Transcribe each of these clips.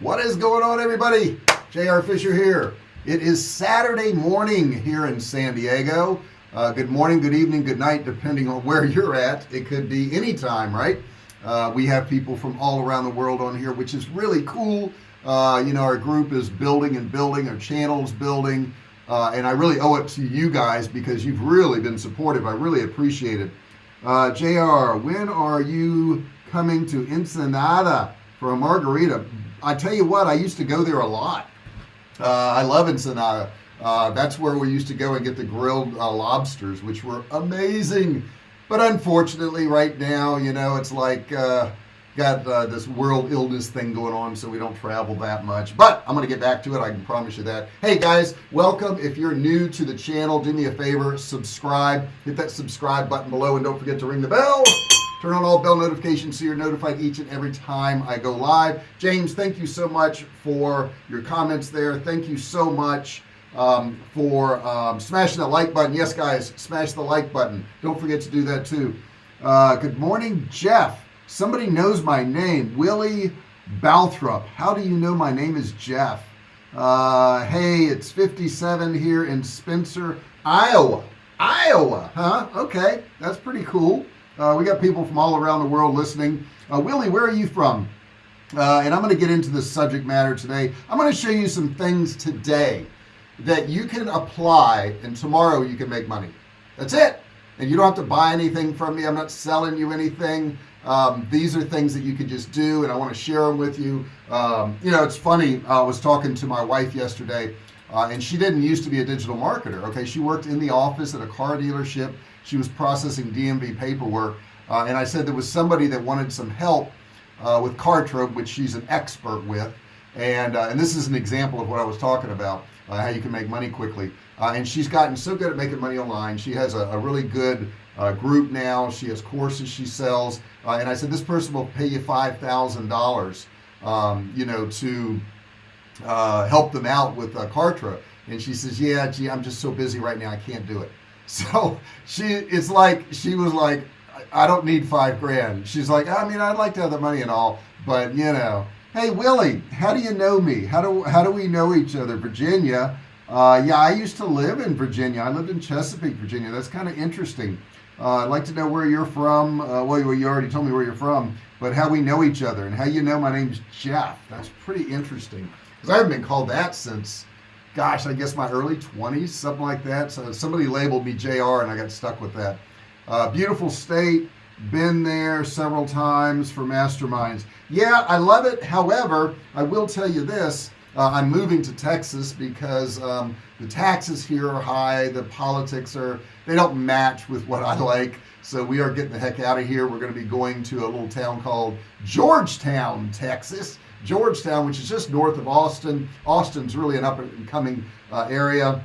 what is going on everybody? JR Fisher here. It is Saturday morning here in San Diego. Uh, good morning good evening good night depending on where you're at. It could be any time, right? Uh, we have people from all around the world on here which is really cool. Uh, you know our group is building and building our channels building. Uh, and I really owe it to you guys because you've really been supportive. I really appreciate it. Uh, JR when are you coming to Ensenada for a margarita I tell you what I used to go there a lot. Uh, I love Ensenada. Uh, that's where we used to go and get the grilled uh, lobsters which were amazing. But unfortunately right now you know it's like uh, got uh, this world illness thing going on so we don't travel that much. But I'm gonna get back to it I can promise you that. Hey guys welcome. If you're new to the channel do me a favor subscribe. Hit that subscribe button below and don't forget to ring the bell turn on all bell notifications so you're notified each and every time I go live. James thank you so much for your comments there. Thank you so much um, for um, smashing that like button. Yes guys smash the like button. Don't forget to do that too. Uh, good morning Jeff. Somebody knows my name. Willie Balthrop how do you know my name is Jeff? Uh, hey it's 57 here in Spencer Iowa. Iowa huh? Okay that's pretty cool uh, we got people from all around the world listening. Uh, Willie where are you from? Uh, and I'm going to get into the subject matter today. I'm going to show you some things today that you can apply and tomorrow you can make money. That's it. And you don't have to buy anything from me. I'm not selling you anything. Um, these are things that you can just do and I want to share them with you. Um, you know it's funny I was talking to my wife yesterday uh, and she didn't used to be a digital marketer okay? She worked in the office at a car dealership she was processing DMV paperwork uh, and I said there was somebody that wanted some help uh, with Kartra which she's an expert with and uh, and this is an example of what I was talking about uh, how you can make money quickly. Uh, and she's gotten so good at making money online. She has a, a really good uh, group now. She has courses she sells and I said this person will pay you five thousand dollars um, you know to help them out with uh, Kartra and she says yeah gee I'm just so busy right now I can't do it so she it's like she was like I don't need five grand. She's like I mean I'd like to have the money and all but you know. Hey Willie how do you know me? How do how do we know each other? Virginia? Uh, yeah I used to live in Virginia. I lived in Chesapeake Virginia. That's kind of interesting. Uh, I'd like to know where you're from. Uh, well you already told me where you're from but how we know each other and how you know my name's Jeff. That's pretty interesting. Because I haven't been called that since gosh I guess my early 20s something like that. So somebody labeled me JR and I got stuck with that. Uh, beautiful state been there several times for masterminds. Yeah I love it. However I will tell you this uh, I'm moving to Texas because um, the taxes here are high the politics are they don't match with what I like. So we are getting the heck out of here. We're going to be going to a little town called Georgetown Texas Georgetown which is just north of Austin. Austin's really an up and coming uh, area.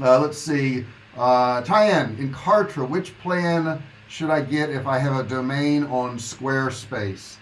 Uh, let's see. Uh, Tyann in Kartra which plan should I get if I have a domain on Squarespace?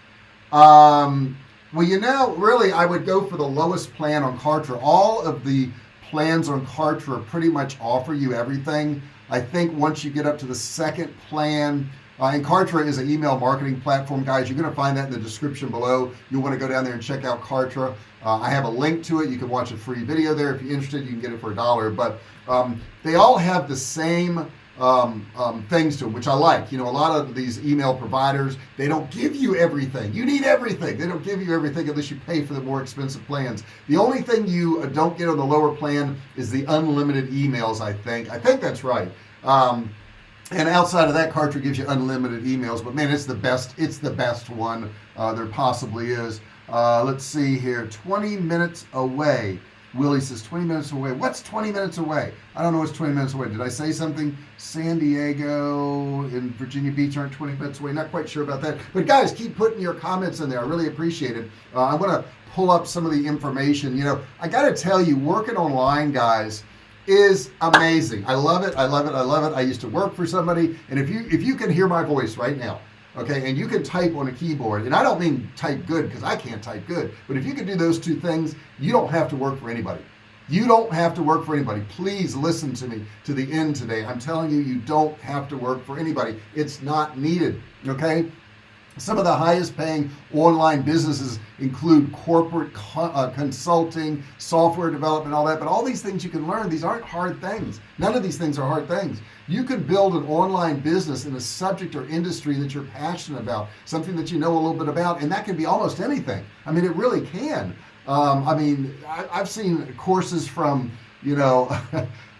Um, well you know really I would go for the lowest plan on Kartra. All of the plans on Kartra pretty much offer you everything. I think once you get up to the second plan uh, and Kartra is an email marketing platform. Guys you're gonna find that in the description below. You'll want to go down there and check out Kartra. Uh, I have a link to it. You can watch a free video there. If you're interested you can get it for a dollar. But um, they all have the same um, um, things to them, which I like. You know a lot of these email providers they don't give you everything. You need everything. They don't give you everything unless you pay for the more expensive plans. The only thing you uh, don't get on the lower plan is the unlimited emails I think. I think that's right. Um, and outside of that Kartra gives you unlimited emails but man it's the best it's the best one uh, there possibly is. Uh, let's see here 20 minutes away. Willie says 20 minutes away. What's 20 minutes away? I don't know what's 20 minutes away. Did I say something? San Diego and Virginia Beach aren't 20 minutes away. Not quite sure about that. But guys keep putting your comments in there. I really appreciate it. Uh, I want to pull up some of the information. You know I got to tell you working online guys is amazing. I love it I love it I love it. I used to work for somebody and if you if you can hear my voice right now okay and you can type on a keyboard and I don't mean type good because I can't type good but if you can do those two things you don't have to work for anybody. You don't have to work for anybody. Please listen to me to the end today. I'm telling you you don't have to work for anybody. It's not needed okay some of the highest paying online businesses include corporate co uh, consulting software development all that but all these things you can learn these aren't hard things. None of these things are hard things. You can build an online business in a subject or industry that you're passionate about something that you know a little bit about and that can be almost anything. I mean it really can. Um, I mean I, I've seen courses from you know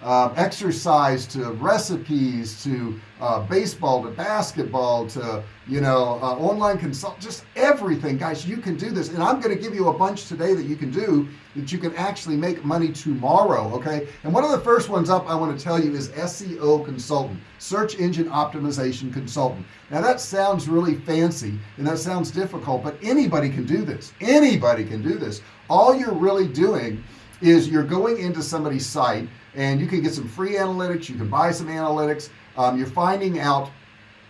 uh, exercise to recipes to uh, baseball to basketball to you know uh, online consult just everything. Guys you can do this. And I'm gonna give you a bunch today that you can do that you can actually make money tomorrow okay? And one of the first ones up I want to tell you is SEO consultant search engine optimization consultant. Now that sounds really fancy and that sounds difficult but anybody can do this. Anybody can do this. All you're really doing is you're going into somebody's site and you can get some free analytics you can buy some analytics um, you're finding out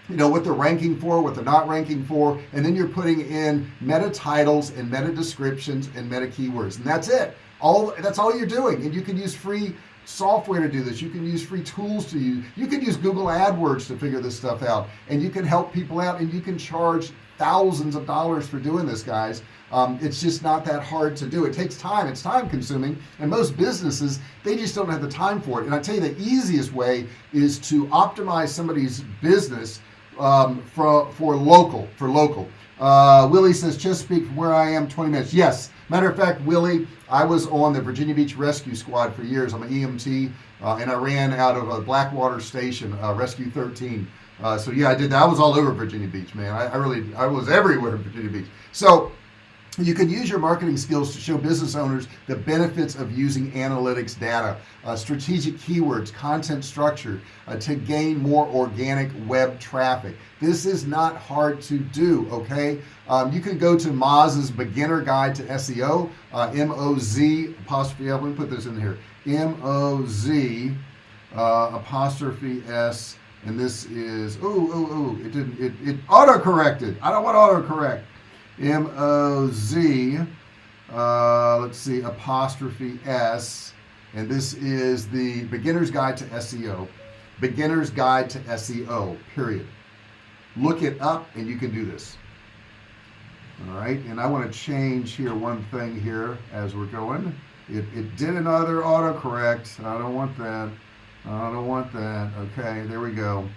you know what they're ranking for what they're not ranking for and then you're putting in meta titles and meta descriptions and meta keywords and that's it. All that's all you're doing and you can use free software to do this. You can use free tools to use you can use Google AdWords to figure this stuff out and you can help people out and you can charge thousands of dollars for doing this guys. Um, it's just not that hard to do. It takes time. It's time consuming. And most businesses they just don't have the time for it. And I tell you the easiest way is to optimize somebody's business um, for for local for local. Uh, Willie says Chesapeake from where I am 20 minutes. Yes. Matter of fact Willie I was on the Virginia Beach Rescue Squad for years. I'm an EMT uh, and I ran out of a Blackwater Station uh, Rescue 13 uh, so yeah I did that. I was all over Virginia Beach man. I, I really I was everywhere in Virginia Beach. So you can use your marketing skills to show business owners the benefits of using analytics data uh, strategic keywords content structure uh, to gain more organic web traffic. This is not hard to do okay? Um, you can go to Moz's beginner guide to SEO uh, M-O-Z apostrophe let me put this in here. M-O-Z uh, apostrophe S and this is oh oh oh it didn't it, it auto corrected I don't want auto correct M-O-Z uh, let's see apostrophe S. And this is the beginner's guide to SEO beginner's guide to SEO period. Look it up and you can do this. All right and I want to change here one thing here as we're going. It, it did another autocorrect I don't want that I don't want that. Okay there we go.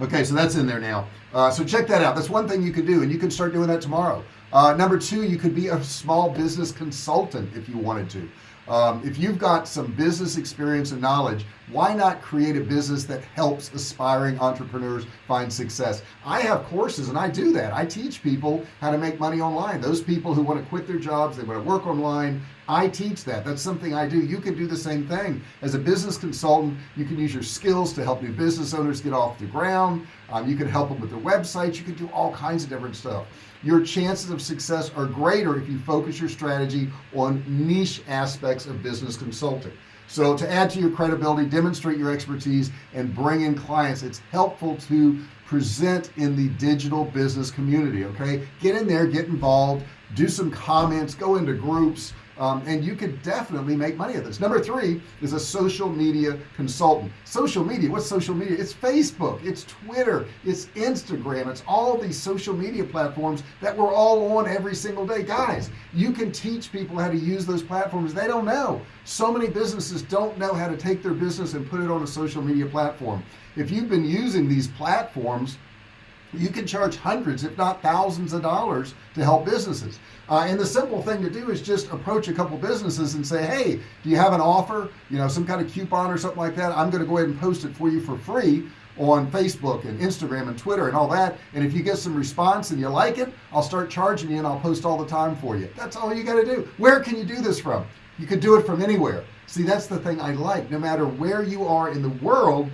Okay so that's in there now. Uh, so check that out. That's one thing you can do and you can start doing that tomorrow. Uh, number two you could be a small business consultant if you wanted to um, if you've got some business experience and knowledge why not create a business that helps aspiring entrepreneurs find success? I have courses and I do that. I teach people how to make money online. Those people who want to quit their jobs they want to work online I teach that. That's something I do. You can do the same thing. As a business consultant you can use your skills to help new business owners get off the ground. Um, you can help them with their websites. You can do all kinds of different stuff your chances of success are greater if you focus your strategy on niche aspects of business consulting. So to add to your credibility demonstrate your expertise and bring in clients it's helpful to present in the digital business community okay? Get in there get involved do some comments go into groups um, and you could definitely make money at this. Number three is a social media consultant. Social media what's social media? It's Facebook it's Twitter it's Instagram it's all these social media platforms that we're all on every single day. Guys you can teach people how to use those platforms. They don't know. So many businesses don't know how to take their business and put it on a social media platform. If you've been using these platforms you can charge hundreds if not thousands of dollars to help businesses. Uh, and the simple thing to do is just approach a couple businesses and say hey do you have an offer you know some kind of coupon or something like that? I'm gonna go ahead and post it for you for free on Facebook and Instagram and Twitter and all that. And if you get some response and you like it I'll start charging you and I'll post all the time for you. That's all you got to do. Where can you do this from? You could do it from anywhere. See that's the thing I like. No matter where you are in the world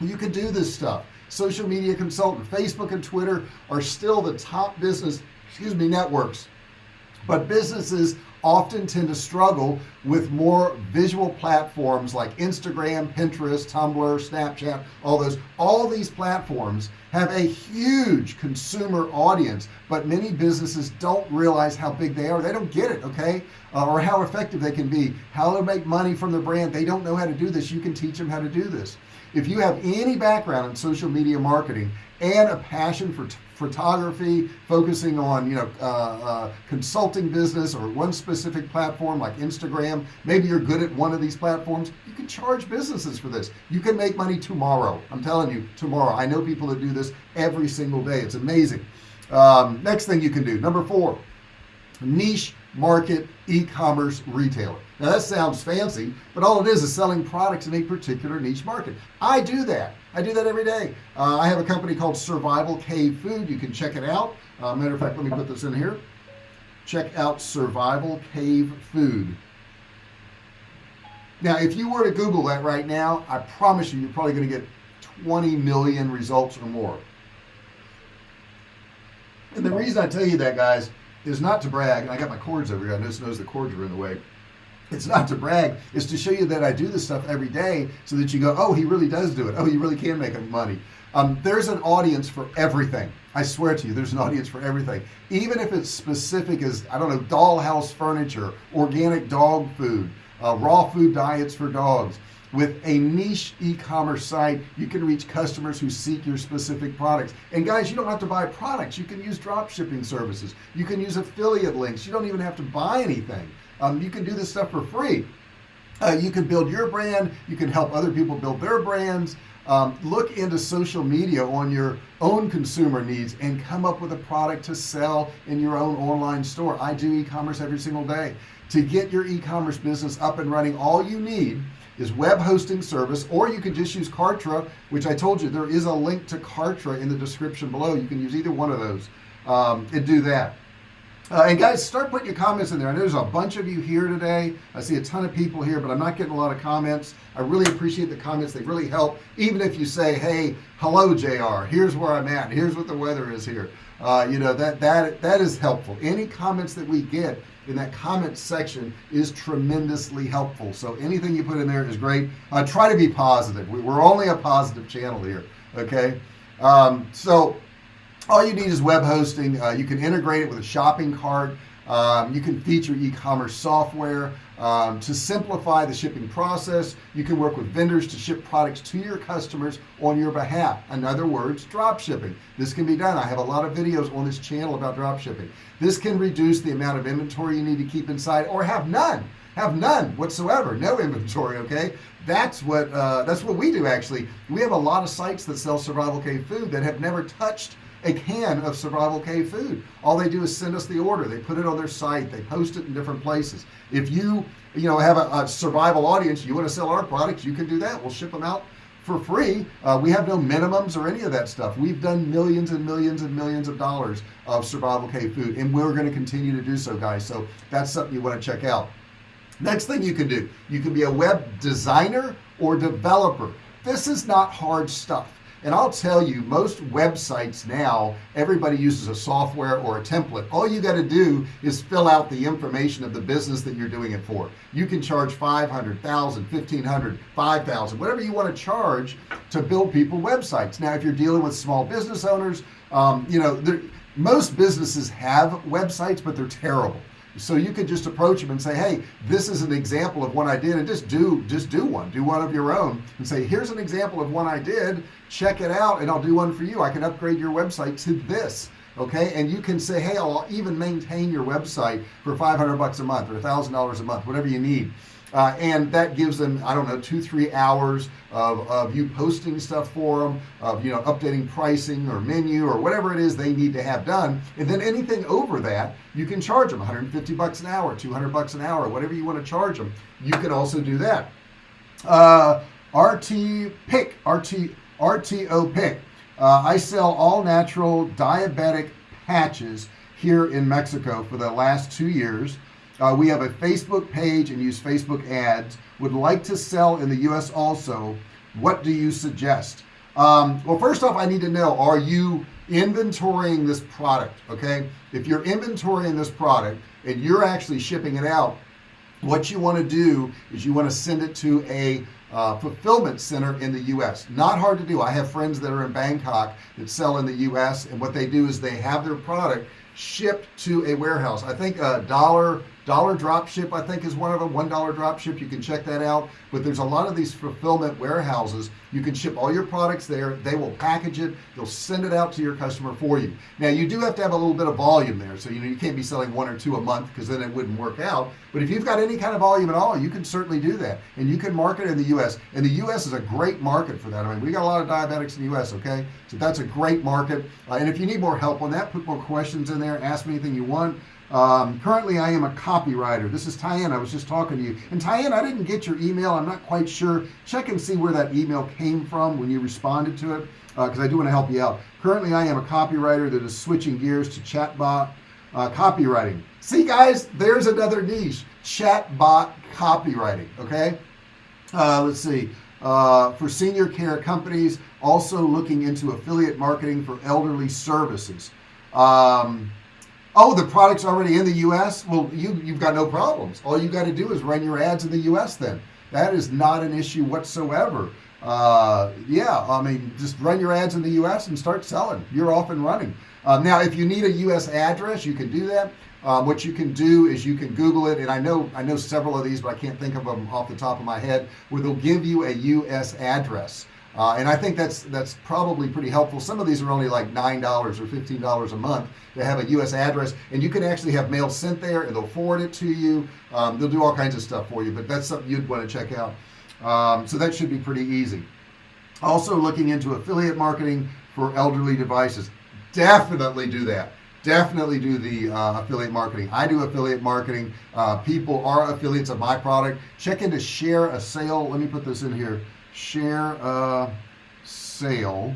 you can do this stuff social media consultant. Facebook and Twitter are still the top business excuse me networks. But businesses often tend to struggle with more visual platforms like Instagram Pinterest Tumblr Snapchat all those. All these platforms have a huge consumer audience but many businesses don't realize how big they are. They don't get it okay? Uh, or how effective they can be. How to make money from the brand. They don't know how to do this. You can teach them how to do this if you have any background in social media marketing and a passion for photography focusing on you know uh, uh, consulting business or one specific platform like Instagram maybe you're good at one of these platforms you can charge businesses for this. You can make money tomorrow. I'm telling you tomorrow. I know people that do this every single day. It's amazing. Um, next thing you can do number four niche market e-commerce retailer now that sounds fancy but all it is is selling products in a particular niche market. I do that. I do that every day. Uh, I have a company called survival cave food. You can check it out. Uh, matter of fact let me put this in here. Check out survival cave food. Now if you were to google that right now I promise you you're probably going to get 20 million results or more. And the reason I tell you that guys is not to brag and I got my cords over here. I just noticed the cords were in the way it's not to brag. It's to show you that I do this stuff every day so that you go oh he really does do it. Oh you really can make money. Um, there's an audience for everything. I swear to you there's an audience for everything. Even if it's specific as I don't know dollhouse furniture organic dog food uh, raw food diets for dogs. With a niche e-commerce site you can reach customers who seek your specific products. And guys you don't have to buy products. You can use drop shipping services. You can use affiliate links. You don't even have to buy anything um, you can do this stuff for free. Uh, you can build your brand. You can help other people build their brands. Um, look into social media on your own consumer needs and come up with a product to sell in your own online store. I do e-commerce every single day. To get your e-commerce business up and running all you need is web hosting service or you can just use Kartra which I told you there is a link to Kartra in the description below. You can use either one of those um, and do that uh, and guys start putting your comments in there. I know there's a bunch of you here today. I see a ton of people here but I'm not getting a lot of comments. I really appreciate the comments. They really help even if you say hey hello JR here's where I'm at here's what the weather is here. Uh, you know that that that is helpful. Any comments that we get in that comment section is tremendously helpful. So anything you put in there is great. Uh, try to be positive. We, are only a positive channel here okay? Um, so all you need is web hosting. Uh, you can integrate it with a shopping cart. Um, you can feature e-commerce software. Um, to simplify the shipping process you can work with vendors to ship products to your customers on your behalf. In other words drop shipping. This can be done. I have a lot of videos on this channel about drop shipping. This can reduce the amount of inventory you need to keep inside or have none. Have none whatsoever. No inventory okay? That's what uh, that's what we do actually. We have a lot of sites that sell survival cave food that have never touched a can of survival cave food. All they do is send us the order. They put it on their site. They post it in different places. If you you know have a, a survival audience you want to sell our products you can do that. We'll ship them out for free. Uh, we have no minimums or any of that stuff. We've done millions and millions and millions of dollars of survival cave food and we're going to continue to do so guys. So that's something you want to check out. Next thing you can do you can be a web designer or developer. This is not hard stuff and I'll tell you most websites now everybody uses a software or a template. All you got to do is fill out the information of the business that you're doing it for. You can charge 500,000 1500 5,000 whatever you want to charge to build people websites. Now if you're dealing with small business owners um, you know most businesses have websites but they're terrible so you could just approach them and say hey this is an example of one I did and just do just do one. Do one of your own and say here's an example of one I did. Check it out and I'll do one for you. I can upgrade your website to this okay? And you can say hey I'll even maintain your website for 500 bucks a month or a thousand dollars a month whatever you need uh, and that gives them I don't know two three hours of, of you posting stuff for them of you know updating pricing or menu or whatever it is they need to have done. And then anything over that you can charge them 150 bucks an hour 200 bucks an hour whatever you want to charge them. You can also do that. Uh, RT pick RT RTO pick. Uh, I sell all natural diabetic patches here in Mexico for the last two years uh, we have a Facebook page and use Facebook ads. Would like to sell in the US also. What do you suggest? Um, well first off I need to know are you inventorying this product okay? If you're inventorying this product and you're actually shipping it out what you want to do is you want to send it to a uh, fulfillment center in the US not hard to do. I have friends that are in Bangkok that sell in the US and what they do is they have their product shipped to a warehouse. I think a dollar dollar drop ship I think is one of them. One dollar drop ship you can check that out. But there's a lot of these fulfillment warehouses. You can ship all your products there. They will package it. They'll send it out to your customer for you. Now you do have to have a little bit of volume there. So you know you can't be selling one or two a month because then it wouldn't work out. But if you've got any kind of volume at all you can certainly do that. And you can market in the US and the US is a great market for that. I mean we got a lot of diabetics in the US okay? So that's a great market. Uh, and if you need more help on that put more questions in there ask me anything you want um, currently I am a copywriter. This is Tyann. I was just talking to you. And Tyann I didn't get your email. I'm not quite sure. Check and see where that email came from when you responded to it because uh, I do want to help you out. Currently I am a copywriter that is switching gears to chatbot uh, copywriting. See guys there's another niche. Chatbot copywriting okay? Uh, let's see. Uh, for senior care companies also looking into affiliate marketing for elderly services. Um, oh the product's already in the US well you you've got no problems. All you got to do is run your ads in the US then. That is not an issue whatsoever. Uh, yeah I mean just run your ads in the US and start selling. You're off and running. Um, now if you need a US address you can do that. Um, what you can do is you can google it and I know I know several of these but I can't think of them off the top of my head where they'll give you a US address uh, and I think that's that's probably pretty helpful. Some of these are only like nine dollars or fifteen dollars a month. To have a US address and you can actually have mail sent there and they'll forward it to you. Um, they'll do all kinds of stuff for you but that's something you'd want to check out. Um, so that should be pretty easy. Also looking into affiliate marketing for elderly devices. Definitely do that. Definitely do the uh, affiliate marketing. I do affiliate marketing. Uh, people are affiliates of my product. Check into ShareASale. Let me put this in here share a sale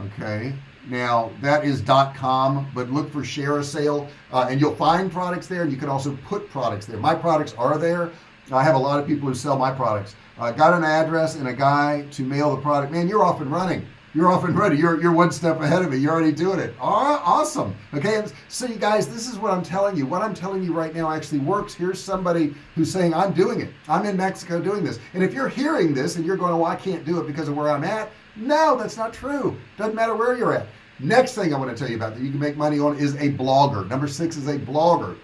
okay? Now that is com but look for ShareASale uh, and you'll find products there and you can also put products there. My products are there. I have a lot of people who sell my products. I uh, got an address and a guy to mail the product. Man you're off and running you're off and running. You're, you're one step ahead of me. You're already doing it. Oh, awesome. Okay so you guys this is what I'm telling you. What I'm telling you right now actually works. Here's somebody who's saying I'm doing it. I'm in Mexico doing this. And if you're hearing this and you're going well I can't do it because of where I'm at no that's not true. Doesn't matter where you're at. Next thing I want to tell you about that you can make money on is a blogger. Number six is a blogger.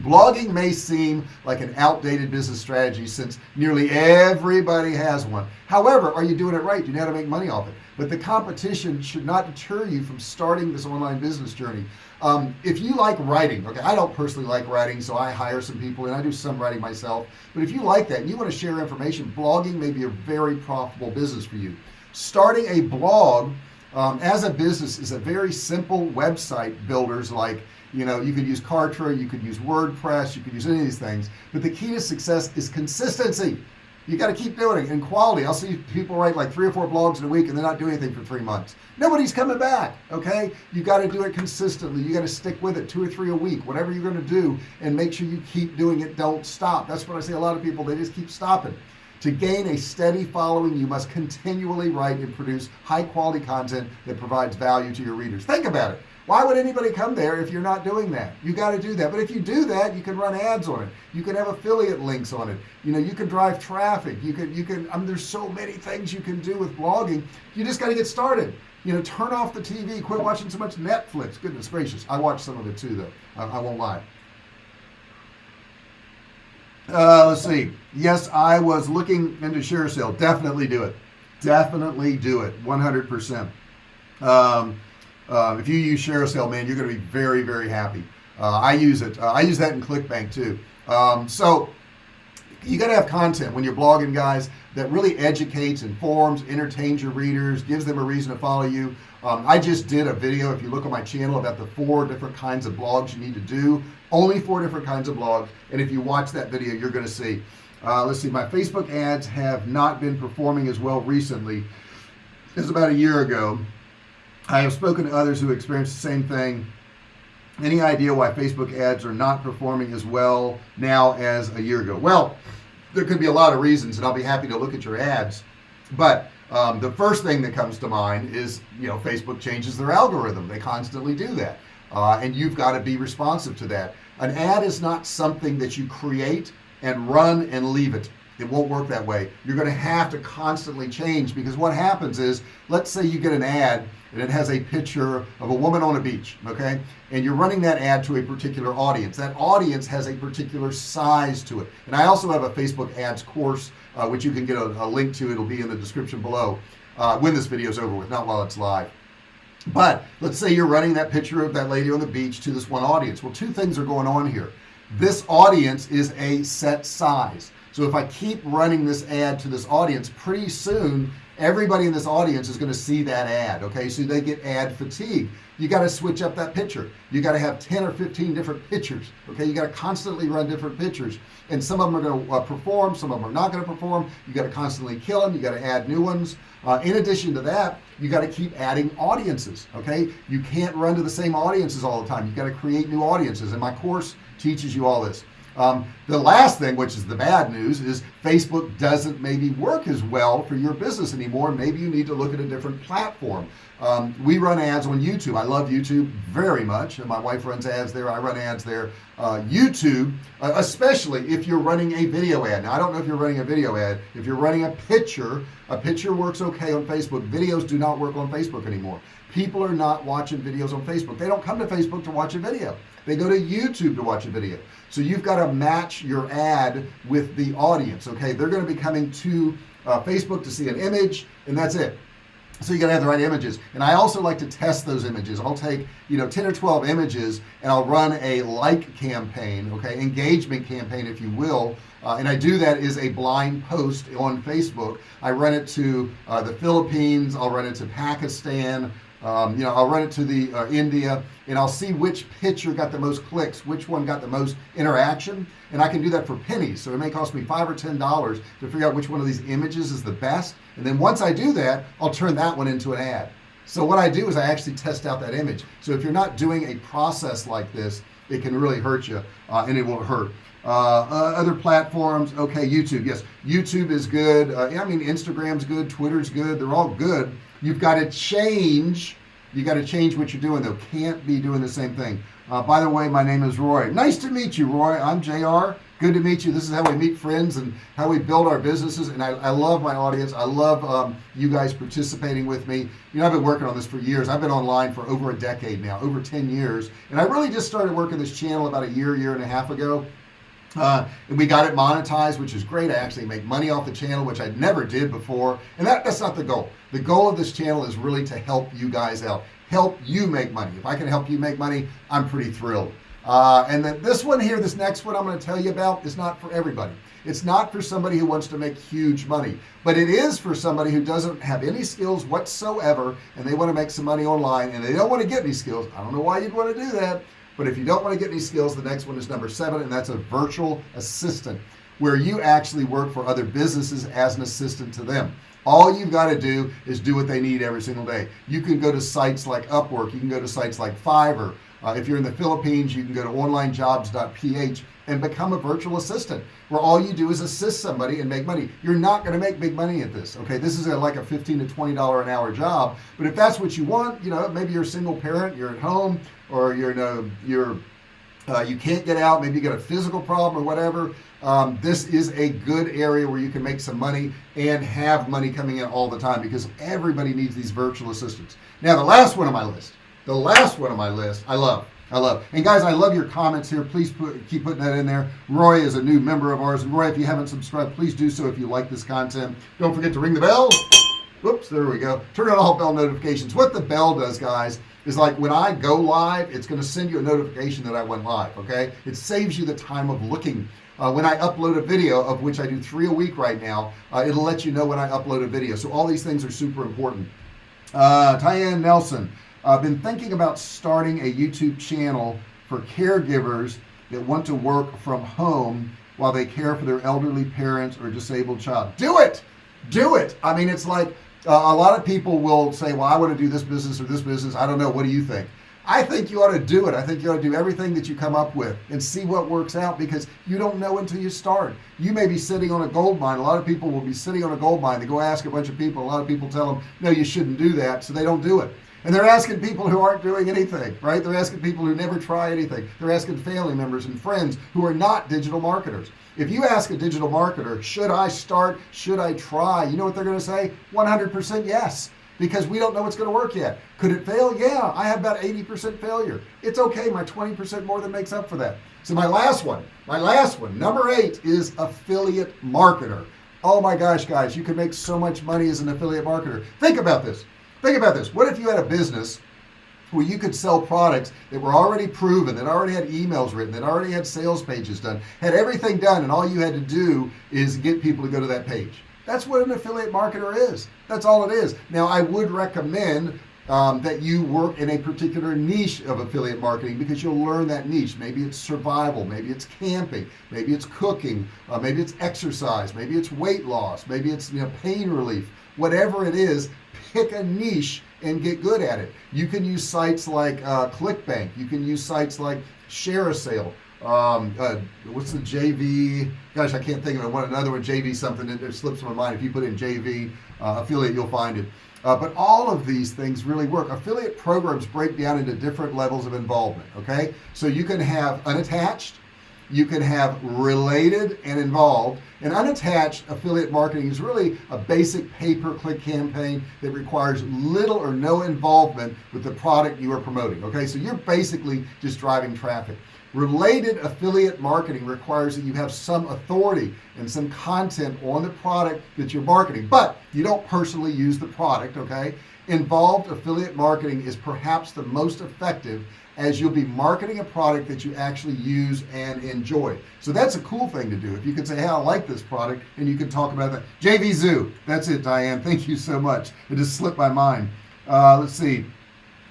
Blogging may seem like an outdated business strategy since nearly everybody has one. However are you doing it right? Do you know how to make money off it but the competition should not deter you from starting this online business journey. Um, if you like writing okay I don't personally like writing so I hire some people and I do some writing myself. But if you like that and you want to share information blogging may be a very profitable business for you. Starting a blog um, as a business is a very simple website builders like you know you could use Kartra you could use WordPress you could use any of these things. But the key to success is consistency you got to keep doing it and quality. I'll see people write like three or four blogs in a week and they're not doing anything for three months. Nobody's coming back okay? You got to do it consistently. You got to stick with it two or three a week. Whatever you're going to do and make sure you keep doing it. Don't stop. That's what I say a lot of people. They just keep stopping to gain a steady following you must continually write and produce high quality content that provides value to your readers. Think about it. Why would anybody come there if you're not doing that? You got to do that. But if you do that you can run ads on it. You can have affiliate links on it. You know you can drive traffic. You can you can I mean there's so many things you can do with blogging. You just got to get started. You know turn off the TV quit watching so much Netflix. Goodness gracious. I watch some of it too though. I, I won't lie uh, let's see. Yes I was looking into share sale. Definitely do it. Definitely do it. 100% um, uh, if you use ShareASale man you're gonna be very very happy. Uh, I use it. Uh, I use that in ClickBank too. Um, so you got to have content when you're blogging guys that really educates informs entertains your readers gives them a reason to follow you. Um, I just did a video if you look on my channel about the four different kinds of blogs you need to do. Only four different kinds of blogs and if you watch that video you're gonna see. Uh, let's see my Facebook ads have not been performing as well recently as about a year ago. I have spoken to others who experienced the same thing. Any idea why Facebook ads are not performing as well now as a year ago? Well there could be a lot of reasons and I'll be happy to look at your ads. But um, the first thing that comes to mind is you know Facebook changes their algorithm. They constantly do that. Uh, and you've got to be responsive to that. An ad is not something that you create and run and leave it it won't work that way. You're gonna have to constantly change because what happens is let's say you get an ad and it has a picture of a woman on a beach okay? And you're running that ad to a particular audience. That audience has a particular size to it. And I also have a Facebook ads course uh, which you can get a, a, link to. It'll be in the description below uh, when this video is over with not while it's live. But let's say you're running that picture of that lady on the beach to this one audience. Well two things are going on here. This audience is a set size so if I keep running this ad to this audience pretty soon everybody in this audience is going to see that ad okay? So they get ad fatigue. You got to switch up that picture. You got to have 10 or 15 different pictures okay? You got to constantly run different pictures. And some of them are going to uh, perform some of them are not going to perform. You got to constantly kill them you got to add new ones. Uh, in addition to that you got to keep adding audiences okay? You can't run to the same audiences all the time. You got to create new audiences. And my course teaches you all this um, the last thing which is the bad news is Facebook doesn't maybe work as well for your business anymore. Maybe you need to look at a different platform. Um, we run ads on YouTube. I love YouTube very much and my wife runs ads there. I run ads there uh, YouTube uh, especially if you're running a video ad. Now I don't know if you're running a video ad. If you're running a picture a picture works okay on Facebook. Videos do not work on Facebook anymore. People are not watching videos on Facebook. They don't come to Facebook to watch a video they go to YouTube to watch a video. So you've got to match your ad with the audience okay? They're going to be coming to uh, Facebook to see an image and that's it. So you gotta have the right images. And I also like to test those images. I'll take you know 10 or 12 images and I'll run a like campaign okay engagement campaign if you will. Uh, and I do that is a blind post on Facebook. I run it to uh, the Philippines. I'll run it to Pakistan um, you know I'll run it to the uh, India and I'll see which picture got the most clicks which one got the most interaction and I can do that for pennies. So it may cost me five or ten dollars to figure out which one of these images is the best and then once I do that I'll turn that one into an ad. So what I do is I actually test out that image. So if you're not doing a process like this it can really hurt you uh, and it won't hurt other platforms. Okay YouTube yes. YouTube is good. Uh, I mean Instagram's good Twitter's good. They're all good. You've got to change. You got to change what you're doing though. Can't be doing the same thing. Uh, by the way my name is Roy. Nice to meet you Roy. I'm JR good to meet you. This is how we meet friends and how we build our businesses. And I, I love my audience. I love um, you guys participating with me. You know I've been working on this for years. I've been online for over a decade now over 10 years. And I really just started working this channel about a year year and a half ago uh, we got it monetized which is great. I actually make money off the channel which I never did before. And that, that's not the goal. The goal of this channel is really to help you guys out help you make money. If I can help you make money I'm pretty thrilled. Uh, and then this one here this next one I'm going to tell you about is not for everybody. It's not for somebody who wants to make huge money but it is for somebody who doesn't have any skills whatsoever and they want to make some money online and they don't want to get any skills. I don't know why you'd want to do that but if you don't want to get any skills the next one is number seven and that's a virtual assistant where you actually work for other businesses as an assistant to them. All you've got to do is do what they need every single day. You can go to sites like Upwork you can go to sites like Fiverr. Uh, if you're in the Philippines you can go to onlinejobs.ph and become a virtual assistant where all you do is assist somebody and make money. You're not going to make big money at this okay? This is a, like a 15 to 20 dollar an hour job but if that's what you want you know maybe you're a single parent you're at home or you're in a you're uh, you can't get out maybe you got a physical problem or whatever um, this is a good area where you can make some money and have money coming in all the time because everybody needs these virtual assistants. Now the last one on my list the last one on my list I love I love. And guys I love your comments here. Please put, keep putting that in there. Roy is a new member of ours. And Roy if you haven't subscribed please do so if you like this content. Don't forget to ring the bell. Whoops there we go. Turn on all bell notifications. What the bell does guys is like when I go live it's going to send you a notification that I went live okay? It saves you the time of looking. Uh, when I upload a video of which I do three a week right now uh, it'll let you know when I upload a video. So all these things are super important. Uh, Tyann Nelson I've been thinking about starting a YouTube channel for caregivers that want to work from home while they care for their elderly parents or disabled child. Do it! Do it! I mean it's like uh, a lot of people will say well I want to do this business or this business. I don't know. What do you think? I think you ought to do it. I think you ought to do everything that you come up with and see what works out because you don't know until you start. You may be sitting on a gold mine. A lot of people will be sitting on a gold mine. They go ask a bunch of people. A lot of people tell them no you shouldn't do that. So they don't do it and they're asking people who aren't doing anything right? They're asking people who never try anything. They're asking family members and friends who are not digital marketers. If you ask a digital marketer should I start? Should I try? You know what they're gonna say? 100% yes because we don't know what's going to work yet. Could it fail? Yeah I have about 80% failure. It's okay my 20% more than makes up for that. So my last one my last one number eight is affiliate marketer. Oh my gosh guys you can make so much money as an affiliate marketer. Think about this think about this. What if you had a business where you could sell products that were already proven that already had emails written that already had sales pages done had everything done and all you had to do is get people to go to that page? That's what an affiliate marketer is. That's all it is. Now I would recommend um, that you work in a particular niche of affiliate marketing because you'll learn that niche. Maybe it's survival maybe it's camping maybe it's cooking uh, maybe it's exercise maybe it's weight loss maybe it's you know pain relief whatever it is pick a niche and get good at it. You can use sites like uh, clickbank. You can use sites like ShareASale. Um, uh, what's the JV gosh I can't think of it. One another one JV something that slips my mind. If you put in JV uh, affiliate you'll find it. Uh, but all of these things really work. Affiliate programs break down into different levels of involvement okay? So you can have unattached you can have related and involved. And unattached affiliate marketing is really a basic pay-per-click campaign that requires little or no involvement with the product you are promoting okay? So you're basically just driving traffic. Related affiliate marketing requires that you have some authority and some content on the product that you're marketing but you don't personally use the product okay? Involved affiliate marketing is perhaps the most effective as you'll be marketing a product that you actually use and enjoy. So that's a cool thing to do. If you can say hey I like this product and you can talk about that JVZoo. That's it Diane. Thank you so much. It just slipped my mind. Uh, let's see.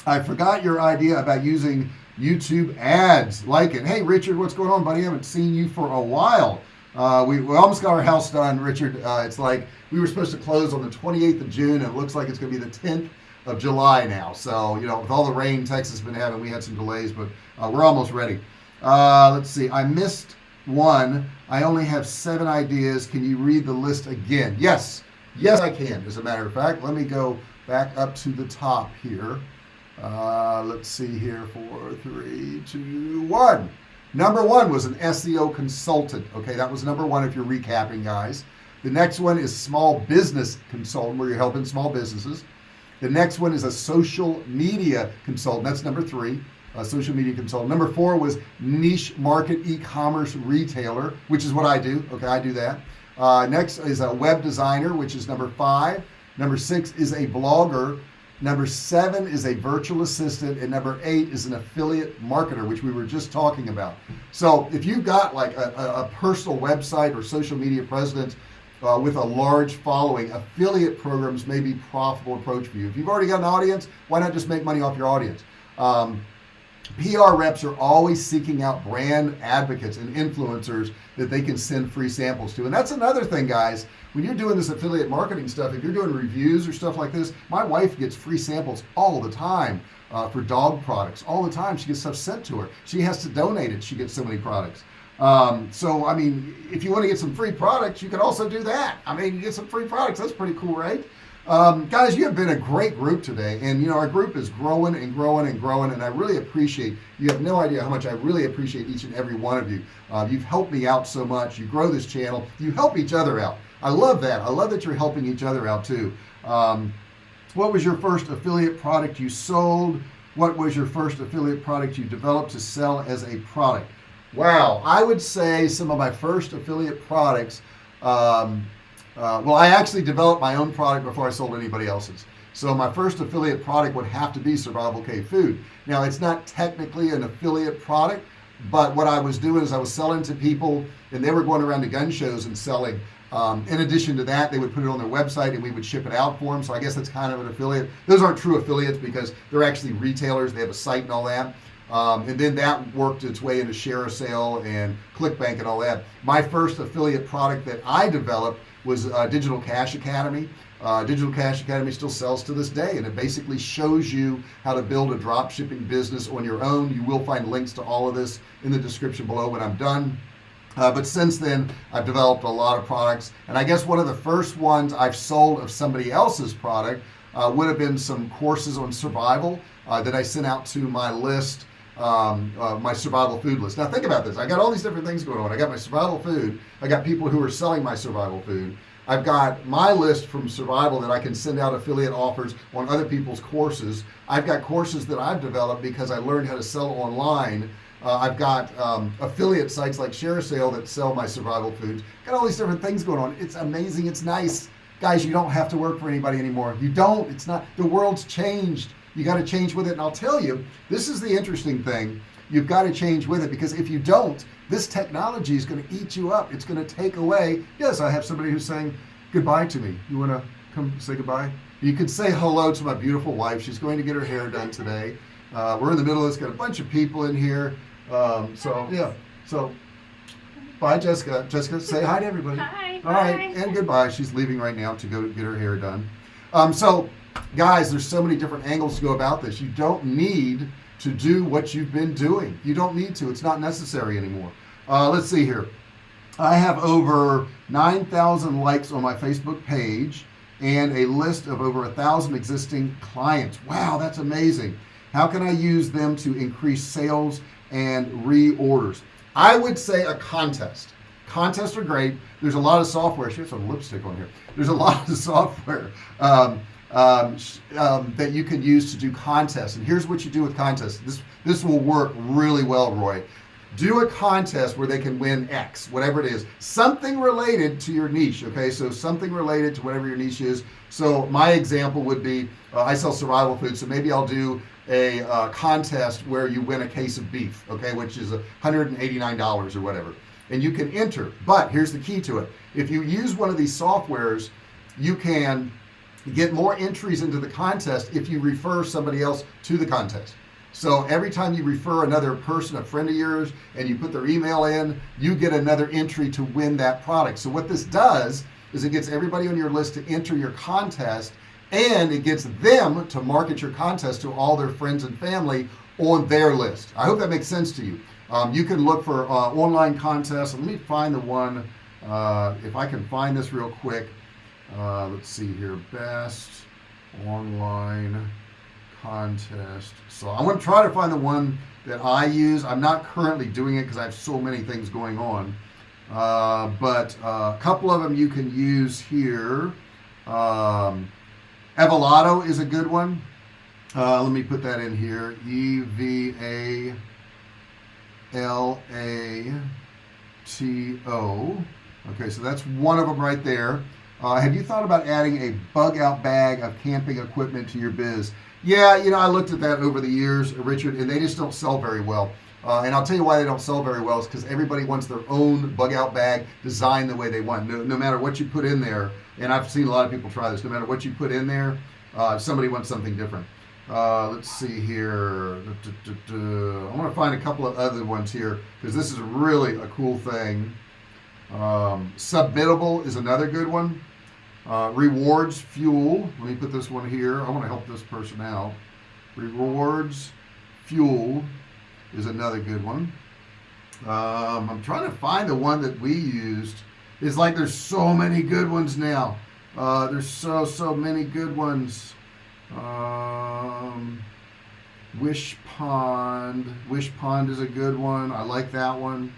I forgot your idea about using YouTube ads. Like it. Hey Richard what's going on buddy? I haven't seen you for a while. Uh, we, we, almost got our house done Richard. Uh, it's like we were supposed to close on the 28th of June. And it looks like it's gonna be the 10th of July now. So you know with all the rain Texas has been having we had some delays but uh, we're almost ready. Uh, let's see. I missed one. I only have seven ideas. Can you read the list again? Yes. Yes I can as a matter of fact. Let me go back up to the top here. Uh, let's see here. Four three two one. Number one was an SEO consultant. Okay that was number one if you're recapping guys. The next one is small business consultant where you're helping small businesses the next one is a social media consultant. That's number three a social media consultant. Number four was niche market e-commerce retailer which is what I do. Okay I do that. Uh, next is a web designer which is number five. Number six is a blogger. Number seven is a virtual assistant. And number eight is an affiliate marketer which we were just talking about. So if you've got like a, a personal website or social media presence uh, with a large following affiliate programs may be profitable approach for you. If you've already got an audience why not just make money off your audience? Um, PR reps are always seeking out brand advocates and influencers that they can send free samples to. And that's another thing guys. When you're doing this affiliate marketing stuff if you're doing reviews or stuff like this my wife gets free samples all the time uh, for dog products all the time. She gets stuff sent to her. She has to donate it. She gets so many products um, so I mean if you want to get some free products you can also do that. I mean you get some free products that's pretty cool right? Um, guys you have been a great group today and you know our group is growing and growing and growing and I really appreciate you have no idea how much I really appreciate each and every one of you. Uh, you've helped me out so much you grow this channel you help each other out. I love that I love that you're helping each other out too. Um, what was your first affiliate product you sold? What was your first affiliate product you developed to sell as a product wow. I would say some of my first affiliate products um, uh, well I actually developed my own product before I sold anybody else's. So my first affiliate product would have to be survival cave food. Now it's not technically an affiliate product but what I was doing is I was selling to people and they were going around to gun shows and selling. Um, in addition to that they would put it on their website and we would ship it out for them so I guess that's kind of an affiliate. Those aren't true affiliates because they're actually retailers. They have a site and all that um, and then that worked its way into ShareASale and ClickBank and all that. My first affiliate product that I developed was uh, Digital Cash Academy. Uh, Digital Cash Academy still sells to this day and it basically shows you how to build a drop shipping business on your own. You will find links to all of this in the description below when I'm done. Uh, but since then I've developed a lot of products and I guess one of the first ones I've sold of somebody else's product uh, would have been some courses on survival uh, that I sent out to my list um, uh, my survival food list. Now think about this. I got all these different things going on. I got my survival food. I got people who are selling my survival food. I've got my list from survival that I can send out affiliate offers on other people's courses. I've got courses that I've developed because I learned how to sell online. Uh, I've got um, affiliate sites like ShareASale that sell my survival foods. Got all these different things going on. It's amazing. It's nice. Guys you don't have to work for anybody anymore. You don't. It's not. The world's changed you got to change with it. And I'll tell you this is the interesting thing. You've got to change with it because if you don't this technology is going to eat you up. It's going to take away yes I have somebody who's saying goodbye to me. You want to come say goodbye? You could say hello to my beautiful wife. She's going to get her hair done today. Uh, we're in the middle of this got a bunch of people in here. Um, so yeah. So bye Jessica. Jessica say hi to everybody. Hi. all right and goodbye. She's leaving right now to go get her hair done. Um, so guys there's so many different angles to go about this. You don't need to do what you've been doing. You don't need to. It's not necessary anymore. Uh, let's see here. I have over 9,000 likes on my Facebook page and a list of over a thousand existing clients. Wow that's amazing. How can I use them to increase sales and reorders? I would say a contest. Contests are great. There's a lot of software. She has some lipstick on here. There's a lot of software um, um, um, that you can use to do contests. And here's what you do with contests. This this will work really well Roy. Do a contest where they can win X whatever it is. Something related to your niche okay? So something related to whatever your niche is. So my example would be uh, I sell survival food. So maybe I'll do a uh, contest where you win a case of beef okay? Which is $189 or whatever. And you can enter. But here's the key to it. If you use one of these softwares you can get more entries into the contest if you refer somebody else to the contest. So every time you refer another person a friend of yours and you put their email in you get another entry to win that product. So what this does is it gets everybody on your list to enter your contest and it gets them to market your contest to all their friends and family on their list. I hope that makes sense to you. Um, you can look for uh, online contests. Let me find the one uh, if I can find this real quick uh, let's see here. Best online contest. So I'm going to try to find the one that I use. I'm not currently doing it because I have so many things going on. Uh, but uh, a couple of them you can use here. Um, Evolato is a good one. Uh, let me put that in here. E V A L A T O. Okay so that's one of them right there uh, have you thought about adding a bug out bag of camping equipment to your biz? Yeah you know I looked at that over the years Richard and they just don't sell very well. Uh, and I'll tell you why they don't sell very well is because everybody wants their own bug out bag designed the way they want. No, no, matter what you put in there and I've seen a lot of people try this no matter what you put in there uh, somebody wants something different. Uh, let's see here. I want to find a couple of other ones here because this is really a cool thing um, submittable is another good one. Uh, rewards fuel. Let me put this one here. I want to help this person out. Rewards fuel is another good one. Um, I'm trying to find the one that we used. It's like there's so many good ones now. Uh, there's so so many good ones. Um, Wishpond wish pond is a good one. I like that one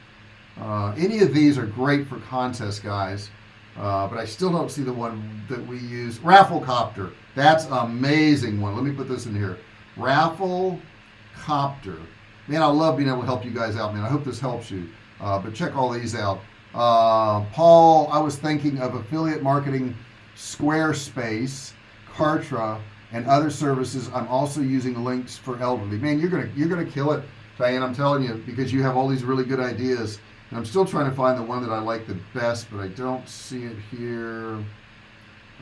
uh, any of these are great for contest guys uh, but I still don't see the one that we use. Rafflecopter. That's amazing one. Let me put this in here. Raffle copter man I love being able to help you guys out man. I hope this helps you. Uh, but check all these out. Uh, Paul I was thinking of affiliate marketing Squarespace Kartra and other services. I'm also using links for elderly. Man you're gonna you're gonna kill it Diane I'm telling you because you have all these really good ideas I'm still trying to find the one that I like the best but I don't see it here.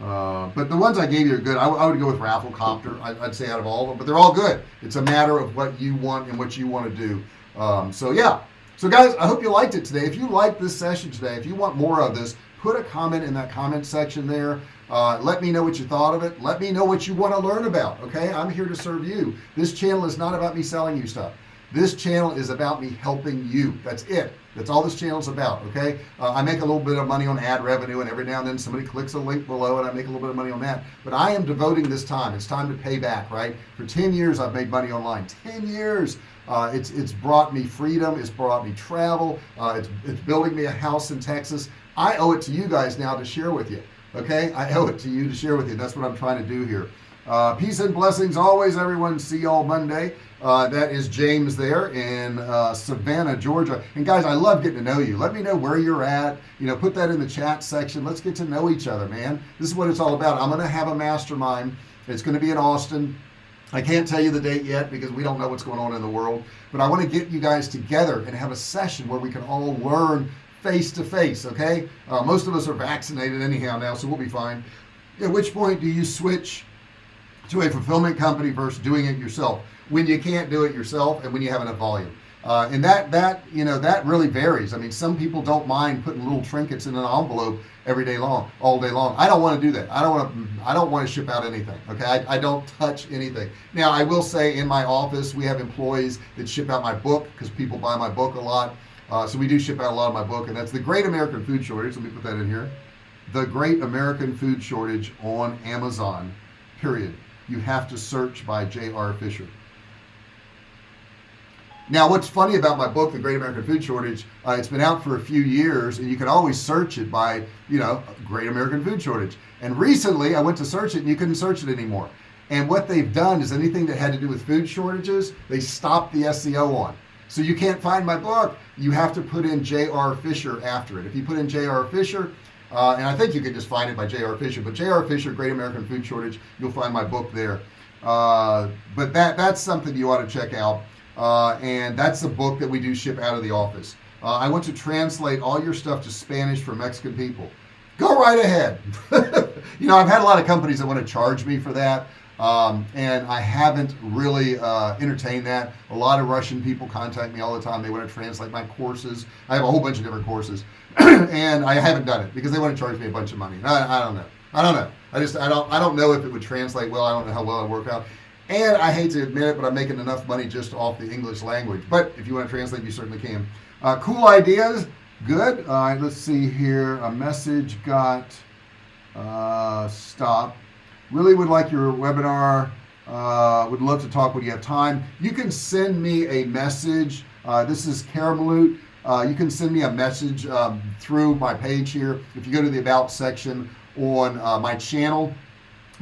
Uh, but the ones I gave you are good. I, I would go with Rafflecopter I, I'd say out of all of them but they're all good. It's a matter of what you want and what you want to do. Um, so yeah. So guys I hope you liked it today. If you liked this session today if you want more of this put a comment in that comment section there. Uh, let me know what you thought of it. Let me know what you want to learn about okay? I'm here to serve you. This channel is not about me selling you stuff this channel is about me helping you. That's it. That's all this channel is about okay? Uh, I make a little bit of money on ad revenue and every now and then somebody clicks a link below and I make a little bit of money on that. But I am devoting this time. It's time to pay back right? For 10 years I've made money online. 10 years! Uh, it's it's brought me freedom. It's brought me travel. Uh, it's, it's building me a house in Texas. I owe it to you guys now to share with you okay? I owe it to you to share with you. That's what I'm trying to do here uh, peace and blessings always everyone. See y'all Monday. Uh, that is James there in uh, Savannah Georgia. And guys I love getting to know you. Let me know where you're at. You know put that in the chat section. Let's get to know each other man. This is what it's all about. I'm gonna have a mastermind. It's gonna be in Austin. I can't tell you the date yet because we don't know what's going on in the world but I want to get you guys together and have a session where we can all learn face to face okay? Uh, most of us are vaccinated anyhow now so we'll be fine. At which point do you switch to a fulfillment company versus doing it yourself. When you can't do it yourself and when you have enough volume. Uh, and that that you know that really varies. I mean some people don't mind putting little trinkets in an envelope every day long all day long. I don't want to do that. I don't want to I don't want to ship out anything okay? I, I don't touch anything. Now I will say in my office we have employees that ship out my book because people buy my book a lot. Uh, so we do ship out a lot of my book and that's the great American food shortage. Let me put that in here. The great American food shortage on Amazon period you have to search by J.R. Fisher. Now what's funny about my book the great American food shortage uh, it's been out for a few years and you can always search it by you know great American food shortage. And recently I went to search it and you couldn't search it anymore. And what they've done is anything that had to do with food shortages they stopped the SEO on. So you can't find my book. You have to put in JR Fisher after it. If you put in JR Fisher uh, and I think you can just find it by J.R. Fisher but J.R. Fisher Great American Food Shortage you'll find my book there. Uh, but that that's something you ought to check out. Uh, and that's the book that we do ship out of the office. Uh, I want to translate all your stuff to Spanish for Mexican people. Go right ahead. You know I've had a lot of companies that want to charge me for that um, and I haven't really uh, entertained that. A lot of Russian people contact me all the time. They want to translate my courses. I have a whole bunch of different courses. And I haven't done it because they want to charge me a bunch of money. I, I don't know. I don't know. I just I don't I don't know if it would translate well. I don't know how well it work out. And I hate to admit it but I'm making enough money just off the English language. But if you want to translate you certainly can. Uh, cool ideas? Good. All right let's see here. A message got uh, stop really would like your webinar uh, would love to talk when you have time. You can send me a message uh, this is Carmeloot uh, you can send me a message um, through my page here. If you go to the about section on uh, my channel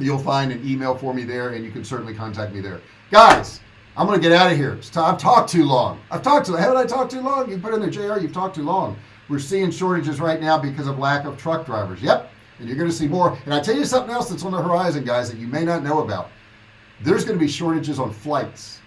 you'll find an email for me there and you can certainly contact me there. Guys I'm gonna get out of here I've talked too long. I've talked to haven't I talked too long? You put in there JR you've talked too long. We're seeing shortages right now because of lack of truck drivers. Yep and you're gonna see more. And I tell you something else that's on the horizon guys that you may not know about. There's gonna be shortages on flights.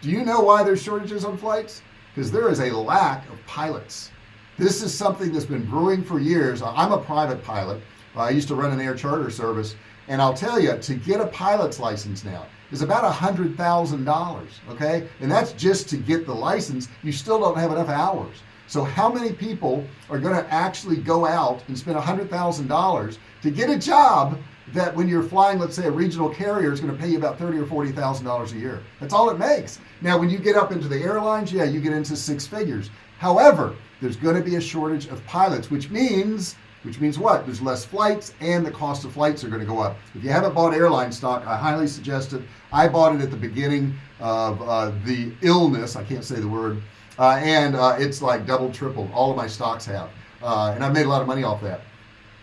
Do you know why there's shortages on flights? Because there is a lack of pilots. This is something that's been brewing for years. I'm a private pilot. I used to run an air charter service. And I'll tell you to get a pilot's license now is about a hundred thousand dollars okay? And that's just to get the license. You still don't have enough hours so how many people are going to actually go out and spend a hundred thousand dollars to get a job that when you're flying let's say a regional carrier is going to pay you about thirty or forty thousand dollars a year? That's all it makes. Now when you get up into the airlines yeah you get into six figures. However there's going to be a shortage of pilots which means which means what? There's less flights and the cost of flights are going to go up. If you haven't bought airline stock I highly suggest it. I bought it at the beginning of uh, the illness I can't say the word uh, and uh, it's like double triple all of my stocks have. Uh, and I've made a lot of money off that.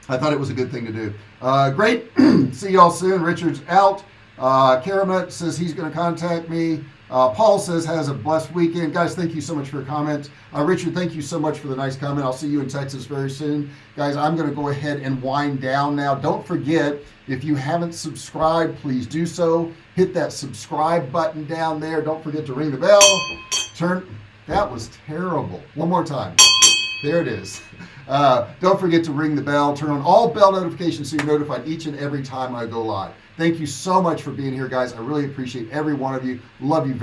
I thought it was a good thing to do. Uh, great. See y'all soon. Richard's out. Uh, Karamet says he's going to contact me. Uh, Paul says has a blessed weekend. Guys thank you so much for your comments uh, Richard thank you so much for the nice comment. I'll see you in Texas very soon. Guys I'm gonna go ahead and wind down now. Don't forget if you haven't subscribed please do so. Hit that subscribe button down there. Don't forget to ring the bell. Turn that was terrible. One more time. There it is. Uh, don't forget to ring the bell. Turn on all bell notifications so you're notified each and every time I go live. Thank you so much for being here guys. I really appreciate every one of you. Love you